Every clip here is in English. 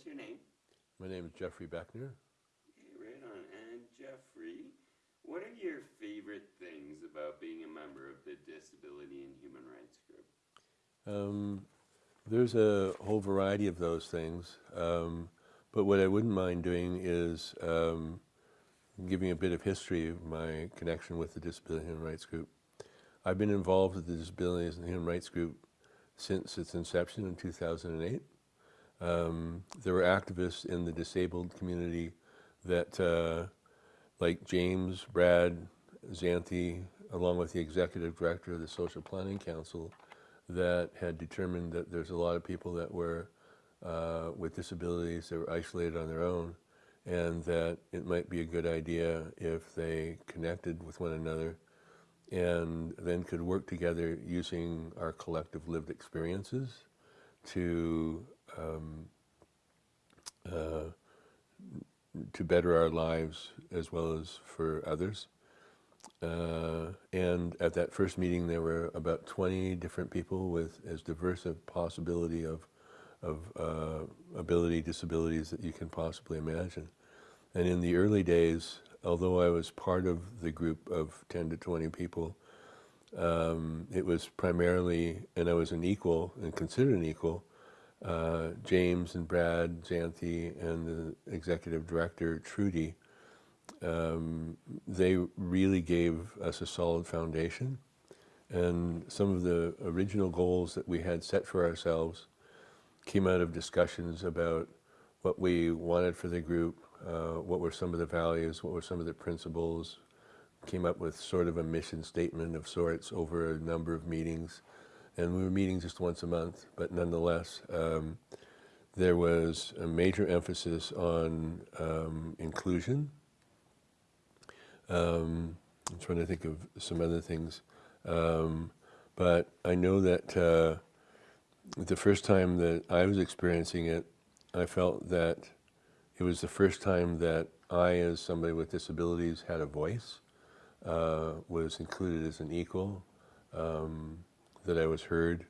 what's your name? My name is Jeffrey Beckner. Okay, right on. And Jeffrey, what are your favorite things about being a member of the Disability and Human Rights Group? Um, there's a whole variety of those things, um, but what I wouldn't mind doing is um, giving a bit of history of my connection with the Disability and Human Rights Group. I've been involved with the Disabilities and Human Rights Group since its inception in 2008. Um, there were activists in the disabled community that, uh, like James, Brad, Xanthi, along with the executive director of the Social Planning Council, that had determined that there's a lot of people that were uh, with disabilities that were isolated on their own and that it might be a good idea if they connected with one another and then could work together using our collective lived experiences to um, uh, to better our lives as well as for others. Uh, and at that first meeting, there were about 20 different people with as diverse a possibility of, of uh, ability, disabilities that you can possibly imagine. And in the early days, although I was part of the group of 10 to 20 people, um, it was primarily, and I was an equal and considered an equal, uh, James and Brad Xanthi and the executive director, Trudy, um, they really gave us a solid foundation. And some of the original goals that we had set for ourselves came out of discussions about what we wanted for the group, uh, what were some of the values, what were some of the principles, came up with sort of a mission statement of sorts over a number of meetings. And we were meeting just once a month, but nonetheless, um, there was a major emphasis on um, inclusion um, I'm trying to think of some other things. Um, but I know that uh, the first time that I was experiencing it, I felt that it was the first time that I, as somebody with disabilities, had a voice, uh, was included as an equal, um, that I was heard,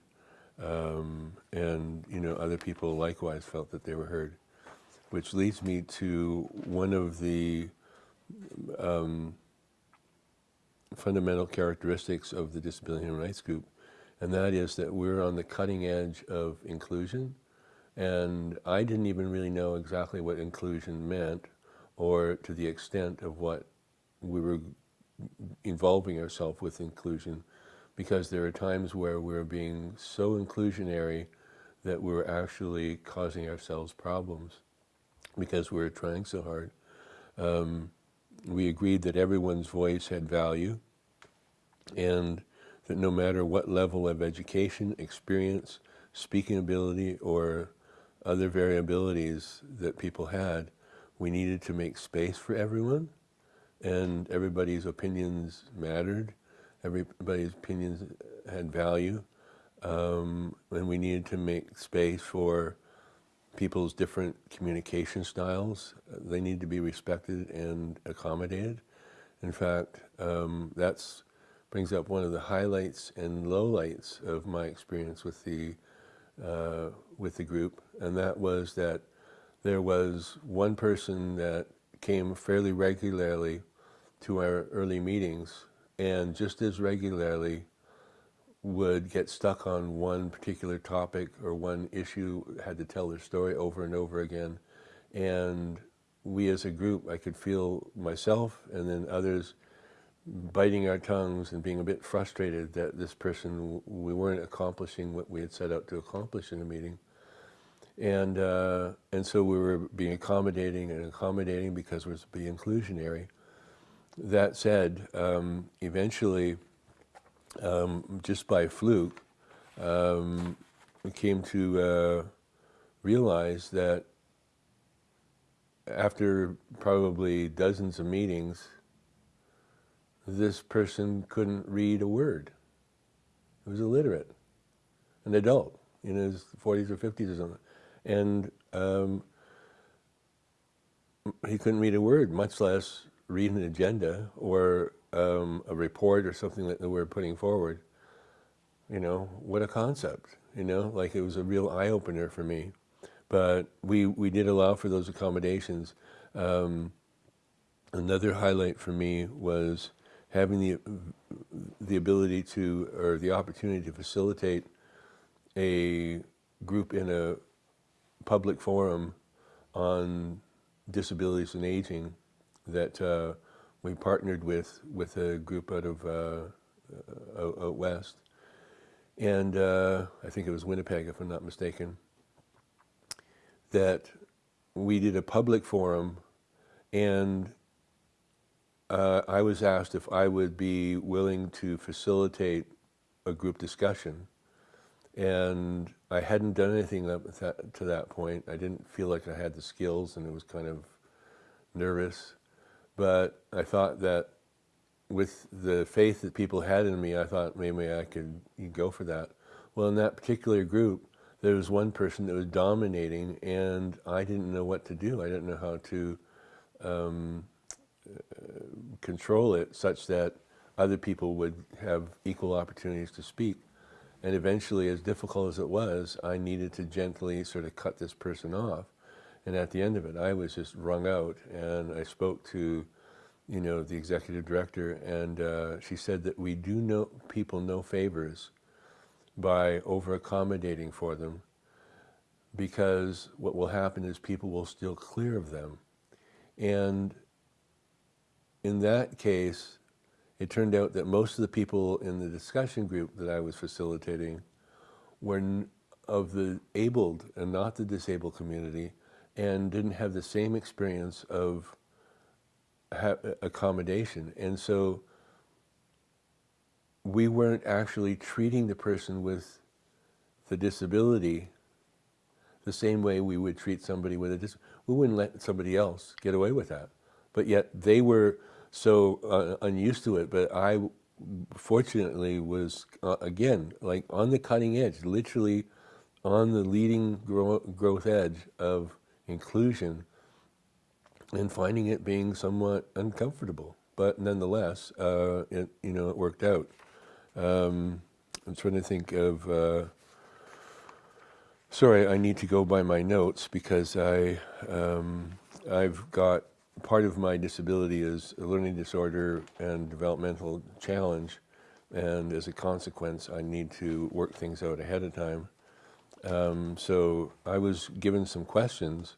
um, and you know other people likewise felt that they were heard, which leads me to one of the um, fundamental characteristics of the Disability Human Rights Group, and that is that we're on the cutting edge of inclusion. And I didn't even really know exactly what inclusion meant or to the extent of what we were involving ourselves with inclusion because there are times where we're being so inclusionary that we're actually causing ourselves problems because we're trying so hard. Um, we agreed that everyone's voice had value and that no matter what level of education, experience, speaking ability, or other variabilities that people had, we needed to make space for everyone and everybody's opinions mattered, everybody's opinions had value, um, and we needed to make space for people's different communication styles. They need to be respected and accommodated. In fact, um, that brings up one of the highlights and lowlights of my experience with the uh, with the group, and that was that there was one person that came fairly regularly to our early meetings, and just as regularly would get stuck on one particular topic or one issue, had to tell their story over and over again. And we as a group, I could feel myself and then others biting our tongues and being a bit frustrated that this person, we weren't accomplishing what we had set out to accomplish in a meeting. And, uh, and so we were being accommodating and accommodating because we were being inclusionary. That said, um, eventually, um, just by fluke, um, we came to uh, realize that after probably dozens of meetings, this person couldn't read a word. He was illiterate, an adult in his 40s or 50s or something. And um, he couldn't read a word, much less read an agenda or um, a report or something that we're putting forward, you know, what a concept, you know, like it was a real eye-opener for me. but we, we did allow for those accommodations. Um, another highlight for me was having the, the ability to, or the opportunity to facilitate a group in a public forum on disabilities and aging that uh, we partnered with with a group out of uh, out, out west, and uh, I think it was Winnipeg, if I'm not mistaken. That we did a public forum, and uh, I was asked if I would be willing to facilitate a group discussion, and I hadn't done anything up that, to that point. I didn't feel like I had the skills, and it was kind of nervous. But I thought that with the faith that people had in me, I thought maybe I could go for that. Well, in that particular group, there was one person that was dominating, and I didn't know what to do. I didn't know how to um, uh, control it such that other people would have equal opportunities to speak. And eventually, as difficult as it was, I needed to gently sort of cut this person off. And at the end of it, I was just wrung out. And I spoke to, you know, the executive director, and uh, she said that we do no people no favors by over accommodating for them, because what will happen is people will steal clear of them. And in that case, it turned out that most of the people in the discussion group that I was facilitating were of the abled and not the disabled community and didn't have the same experience of accommodation. And so we weren't actually treating the person with the disability the same way we would treat somebody with a disability. We wouldn't let somebody else get away with that. But yet they were so uh, unused to it. But I, fortunately, was uh, again like on the cutting edge, literally on the leading grow- growth edge of inclusion, and finding it being somewhat uncomfortable. But nonetheless, uh, it you know it worked out. Um, I'm trying to think of. Uh, sorry, I need to go by my notes because I um, I've got part of my disability is a learning disorder and developmental challenge, and as a consequence, I need to work things out ahead of time. Um, so I was given some questions.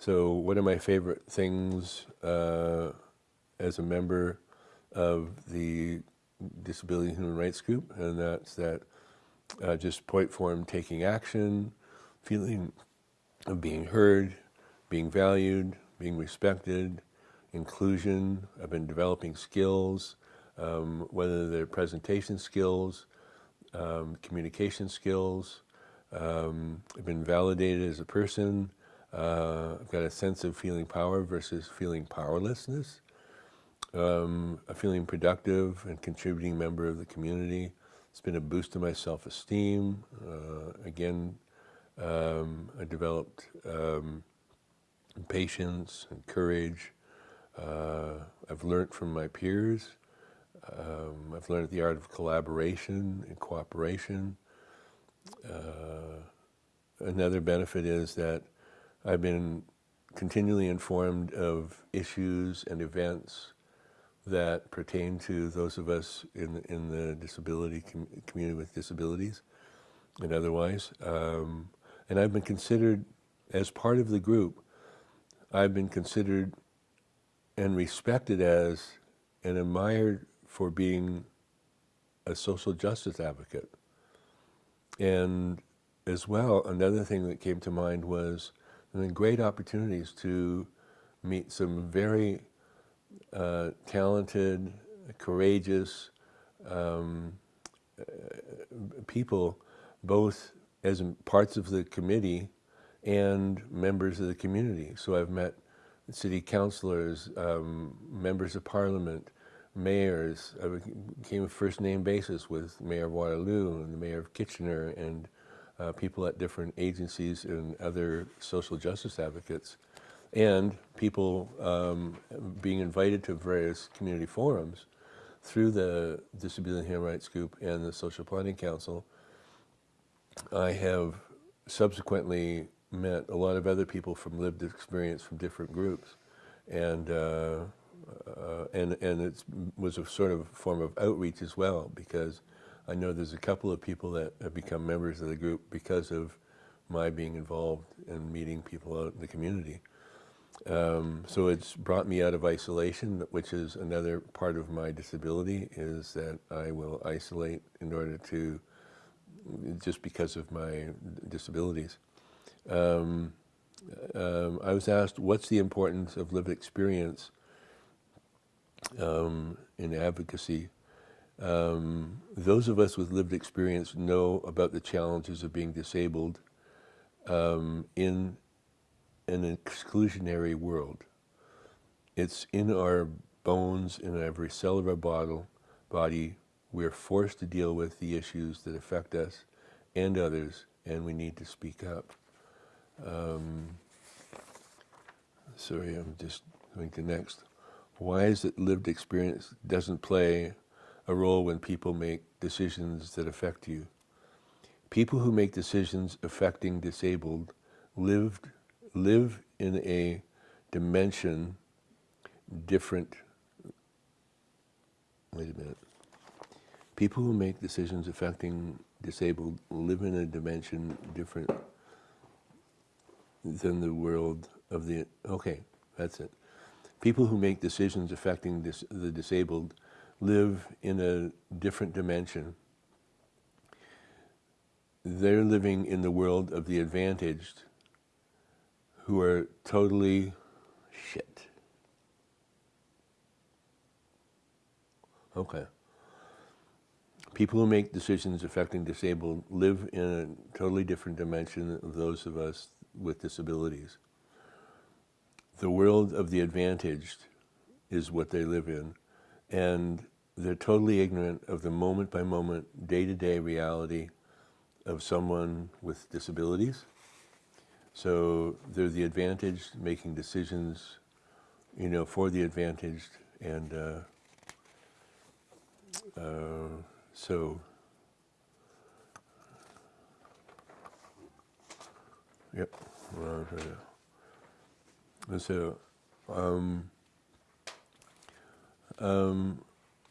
So, one of my favorite things uh, as a member of the Disability Human Rights Group? And that's that uh, just point form taking action, feeling of being heard, being valued, being respected, inclusion. I've been developing skills, um, whether they're presentation skills, um, communication skills. Um, I've been validated as a person. Uh, I've got a sense of feeling power versus feeling powerlessness. Um, a feeling productive and contributing member of the community. It's been a boost to my self-esteem. Uh, again, um, I developed um, patience and courage. Uh, I've learned from my peers. Um, I've learned the art of collaboration and cooperation. Uh, another benefit is that I've been continually informed of issues and events that pertain to those of us in, in the disability com- community with disabilities and otherwise. Um, and I've been considered, as part of the group, I've been considered and respected as and admired for being a social justice advocate. And as well, another thing that came to mind was and then great opportunities to meet some very uh, talented, courageous um, uh, people, both as parts of the committee and members of the community. So I've met city councilors, um, members of parliament, mayors. I became a first name basis with Mayor of Waterloo and the Mayor of Kitchener and uh, people at different agencies and other social justice advocates, and people um, being invited to various community forums through the Disability and Human Rights Group and the Social Planning Council. I have subsequently met a lot of other people from lived experience from different groups, and uh, uh, and and it was a sort of form of outreach as well because I know there's a couple of people that have become members of the group because of my being involved in meeting people out in the community. Um, so it's brought me out of isolation, which is another part of my disability, is that I will isolate in order to, just because of my disabilities. Um, um, I was asked, what's the importance of lived experience um, in advocacy? Um, those of us with lived experience know about the challenges of being disabled um, in an exclusionary world. It's in our bones, in every cell of our bottle, body. We're forced to deal with the issues that affect us and others, and we need to speak up. Um, sorry, I'm just going to next. Why is it lived experience doesn't play a role when people make decisions that affect you? People who make decisions affecting disabled lived live in a dimension different. Wait a minute. People who make decisions affecting disabled live in a dimension different than the world of the. Okay, that's it. People who make decisions affecting the disabled live in a different dimension. They're living in the world of the advantaged who are totally shit. Okay. People who make decisions affecting disabled live in a totally different dimension of those of us with disabilities. The world of the advantaged is what they live in, and they're totally ignorant of the moment by moment, day to day reality of someone with disabilities so they're the advantaged, making decisions, you know, for the advantaged, and uh, uh, so. Yep. And so, um, um,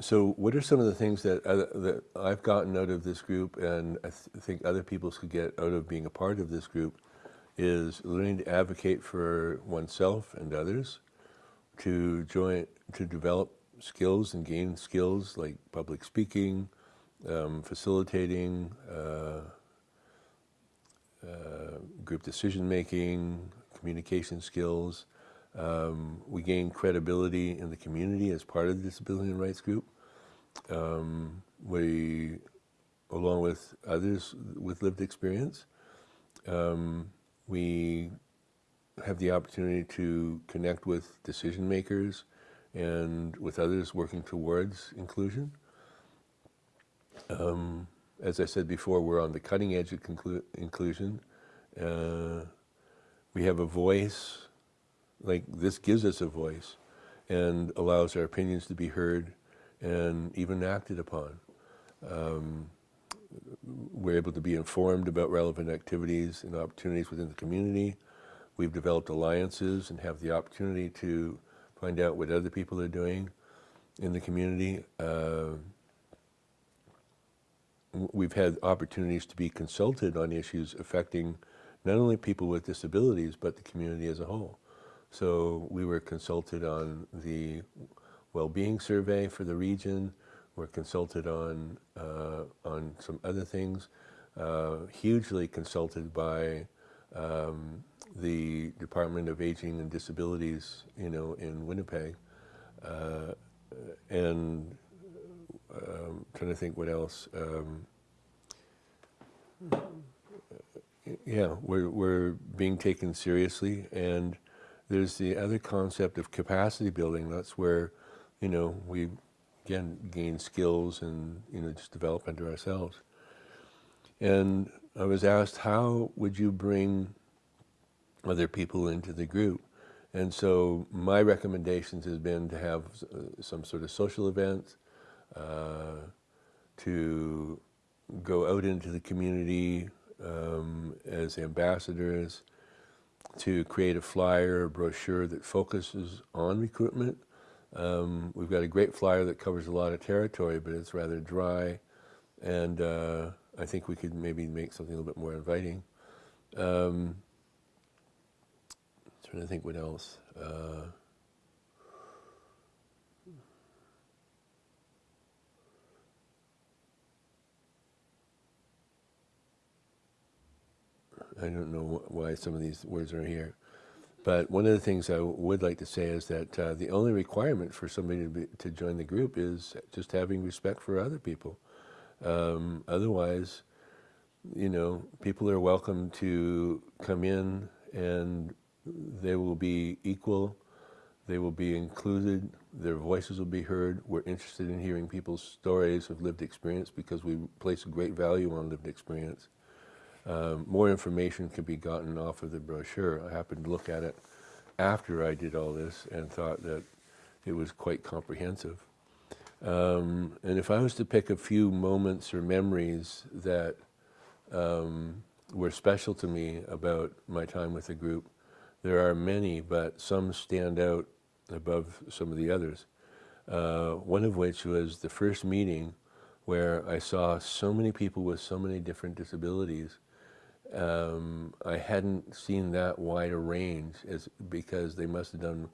so what are some of the things that uh, that I've gotten out of this group, and I th think other people could get out of being a part of this group? is learning to advocate for oneself and others, to join, to develop skills and gain skills like public speaking, um, facilitating, uh, uh, group decision making, communication skills. Um, we gain credibility in the community as part of the disability and rights group. Um, we, along with others with lived experience, um, we have the opportunity to connect with decision makers and with others working towards inclusion. Um, as I said before, we're on the cutting edge of inclusion. Uh, we have a voice, like this gives us a voice and allows our opinions to be heard and even acted upon. Um, we're able to be informed about relevant activities and opportunities within the community. We've developed alliances and have the opportunity to find out what other people are doing in the community. Uh, we've had opportunities to be consulted on issues affecting not only people with disabilities, but the community as a whole. So we were consulted on the well-being survey for the region, We're consulted on, uh, on some other things, uh, hugely consulted by um, the Department of Aging and Disabilities, you know, in Winnipeg. Uh, and um, trying to think what else. Um, yeah, we're, we're being taken seriously. And there's the other concept of capacity building. That's where, you know, we again, gain skills and, you know, just develop into ourselves. And I was asked, how would you bring other people into the group? And so my recommendations has been to have uh, some sort of social events, uh, to go out into the community um, as ambassadors, to create a flyer or brochure that focuses on recruitment. Um, we've got a great flyer that covers a lot of territory, but it's rather dry, and uh, I think we could maybe make something a little bit more inviting. Um, trying to think what else. Uh, I don't know why some of these words are here. But one of the things I would like to say is that uh, the only requirement for somebody to, be, to join the group is just having respect for other people. Um, otherwise, you know, people are welcome to come in and they will be equal, they will be included, their voices will be heard. We're interested in hearing people's stories of lived experience because we place a great value on lived experience. Um, more information can be gotten off of the brochure. I happened to look at it after I did all this and thought that it was quite comprehensive. Um, and if I was to pick a few moments or memories that um, were special to me about my time with the group, there are many, but some stand out above some of the others. Uh, one of which was the first meeting where I saw so many people with so many different disabilities um, I hadn't seen that wide a range as, because they must have done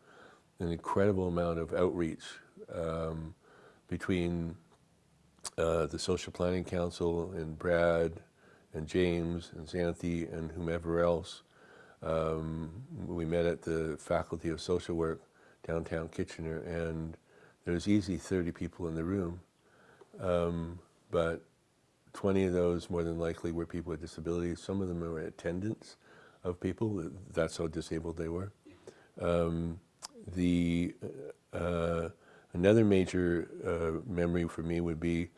an incredible amount of outreach um, between uh, the Social Planning Council and Brad and James and Xanthi and whomever else. Um, we met at the Faculty of Social Work downtown Kitchener and there was easy 30 people in the room. Um, but 20 of those more than likely were people with disabilities. Some of them were attendants of people. That's how disabled they were. Um, the uh, another major uh, memory for me would be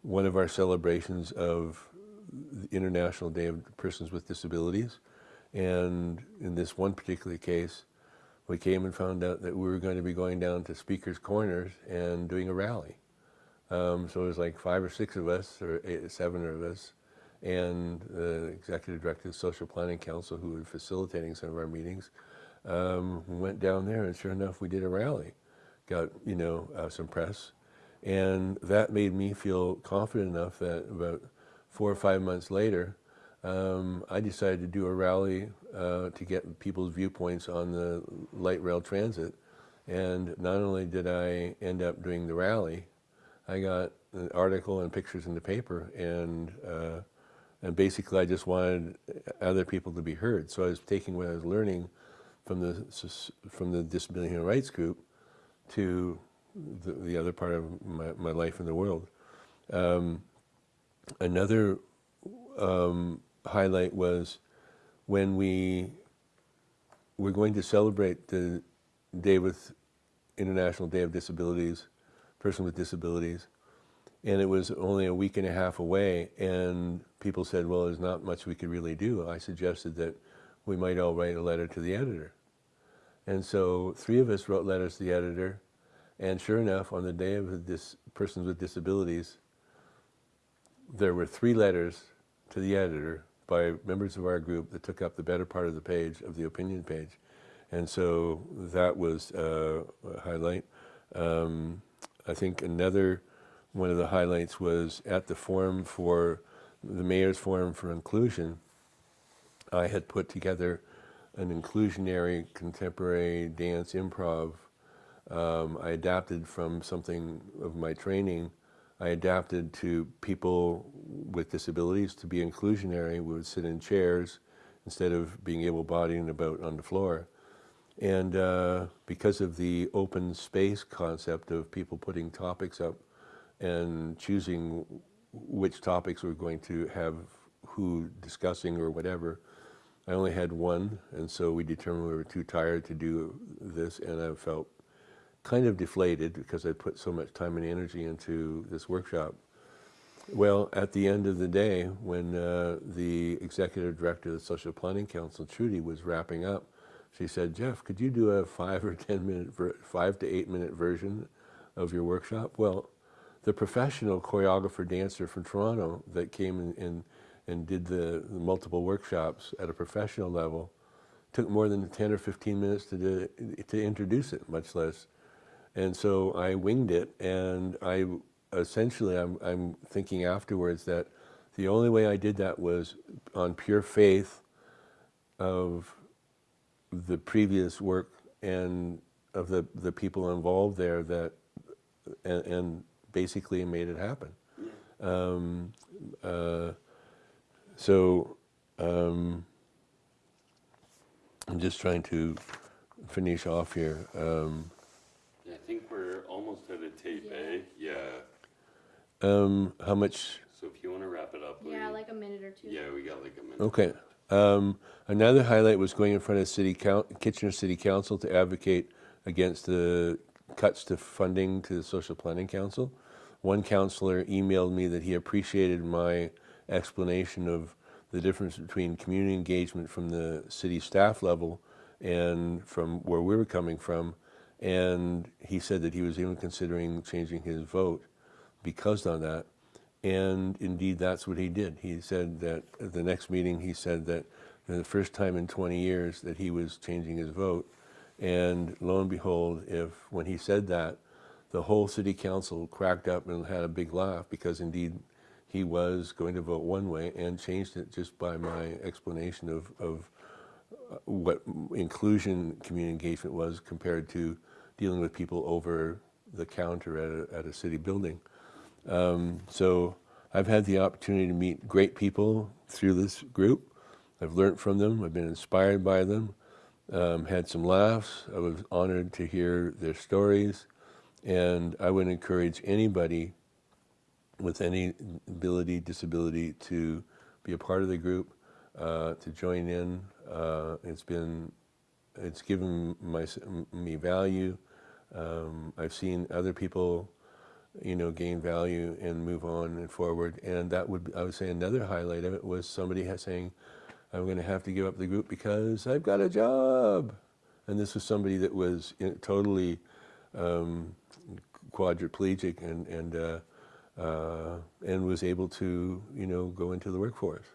one of our celebrations of the International Day of Persons with Disabilities, and in this one particular case, we came and found out that we were going to be going down to Speakers Corners and doing a rally. Um, so it was like five or six of us, or eight, seven of us, and the executive director of the Social Planning Council, who was facilitating some of our meetings, um, went down there, and sure enough, we did a rally. Got you know uh, some press, and that made me feel confident enough that about four or five months later, um, I decided to do a rally uh, to get people's viewpoints on the light rail transit. And not only did I end up doing the rally, I got an article and pictures in the paper, and uh, and basically I just wanted other people to be heard. So I was taking what I was learning from the from the Disability Human Rights Group to the, the other part of my, my life in the world. Um, another um, highlight was when we were going to celebrate the day with International Day of Disabilities person with disabilities. And it was only a week and a half away, and people said, well, there's not much we could really do. I suggested that we might all write a letter to the editor. And so three of us wrote letters to the editor, and sure enough, on the day of this persons with disabilities, there were three letters to the editor by members of our group that took up the better part of the page of the opinion page. And so that was uh, a highlight. Um, I think another one of the highlights was at the forum for the Mayor's Forum for Inclusion, I had put together an inclusionary contemporary dance improv. Um, I adapted from something of my training. I adapted to people with disabilities to be inclusionary. We would sit in chairs instead of being able-bodied and about on the floor. And uh, because of the open space concept of people putting topics up and choosing which topics we're going to have who discussing or whatever, I only had one, and so we determined we were too tired to do this, and I felt kind of deflated because I put so much time and energy into this workshop. Well, at the end of the day, when uh, the executive director of the Social Planning Council, Trudy, was wrapping up, she said, Jeff, could you do a five or 10 minute, five to eight minute version of your workshop? Well, the professional choreographer dancer from Toronto that came in, in and did the, the, multiple workshops at a professional level took more than 10 or 15 minutes to, do, to introduce it, much less. And so I winged it, and I essentially, I'm, I'm thinking afterwards that the only way I did that was on pure faith of the previous work and of the, the people involved there that, and, and basically made it happen. Um, uh, so um, I'm just trying to finish off here. Um, I think we're almost at a tape, Yeah. eh? Yeah. um, how much? So if you want to wrap it up, Yeah, like a minute or two. yeah, we got like a minute. Okay. Um, another highlight was going in front of City Kitchener City Council to advocate against the cuts to funding to the Social Planning Council. One councillor emailed me that he appreciated my explanation of the difference between community engagement from the city staff level and from where we were coming from. And he said that he was even considering changing his vote because of that. And indeed, that's what he did. He said that at the next meeting, he said that the first time in 20 years that he was changing his vote. And lo and behold, if when he said that, the whole city council cracked up and had a big laugh because indeed he was going to vote one way and changed it just by my explanation of, of uh, what inclusion community engagement was compared to dealing with people over the counter at a, at a city building. Um, so I've had the opportunity to meet great people through this group. I've learned from them. I've been inspired by them. Um, had some laughs. I was honored to hear their stories, and I would encourage anybody with any ability, disability, to be a part of the group, uh, to join in. Uh, it's been, it's given my, me value. Um, I've seen other people, you know, gain value and move on and forward. And that would, I would say, another highlight of it was somebody saying, "I'm going to have to give up the group because I've got a job." And this was somebody that was totally um, quadriplegic and and uh, uh, and was able to, you know, go into the workforce.